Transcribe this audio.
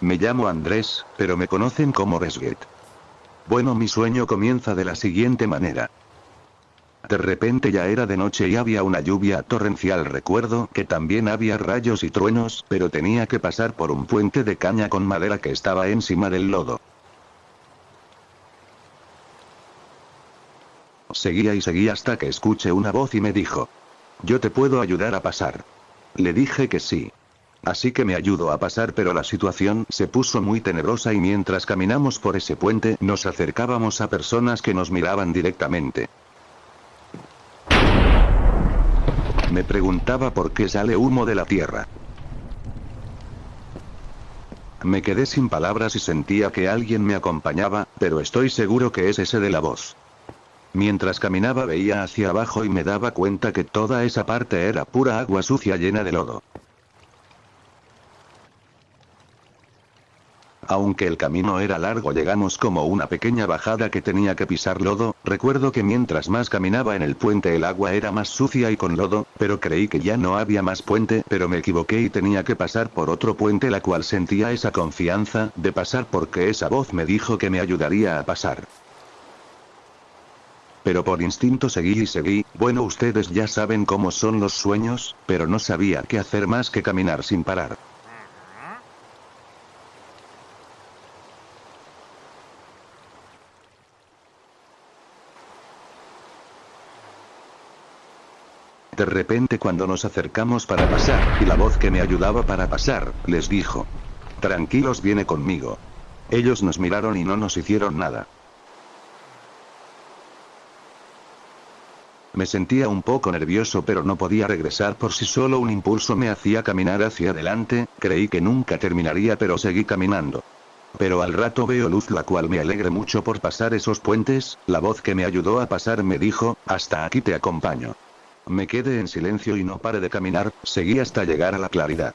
Me llamo Andrés, pero me conocen como Resget. Bueno, mi sueño comienza de la siguiente manera. De repente ya era de noche y había una lluvia torrencial. Recuerdo que también había rayos y truenos, pero tenía que pasar por un puente de caña con madera que estaba encima del lodo. Seguía y seguía hasta que escuché una voz y me dijo. Yo te puedo ayudar a pasar. Le dije que sí. Así que me ayudó a pasar pero la situación se puso muy tenebrosa y mientras caminamos por ese puente nos acercábamos a personas que nos miraban directamente. Me preguntaba por qué sale humo de la tierra. Me quedé sin palabras y sentía que alguien me acompañaba, pero estoy seguro que es ese de la voz. Mientras caminaba veía hacia abajo y me daba cuenta que toda esa parte era pura agua sucia llena de lodo. Aunque el camino era largo llegamos como una pequeña bajada que tenía que pisar lodo, recuerdo que mientras más caminaba en el puente el agua era más sucia y con lodo, pero creí que ya no había más puente, pero me equivoqué y tenía que pasar por otro puente la cual sentía esa confianza, de pasar porque esa voz me dijo que me ayudaría a pasar. Pero por instinto seguí y seguí, bueno ustedes ya saben cómo son los sueños, pero no sabía qué hacer más que caminar sin parar. De repente cuando nos acercamos para pasar, y la voz que me ayudaba para pasar, les dijo. Tranquilos viene conmigo. Ellos nos miraron y no nos hicieron nada. Me sentía un poco nervioso pero no podía regresar por si solo un impulso me hacía caminar hacia adelante, creí que nunca terminaría pero seguí caminando. Pero al rato veo luz la cual me alegre mucho por pasar esos puentes, la voz que me ayudó a pasar me dijo, hasta aquí te acompaño. Me quedé en silencio y no paré de caminar, seguí hasta llegar a la claridad.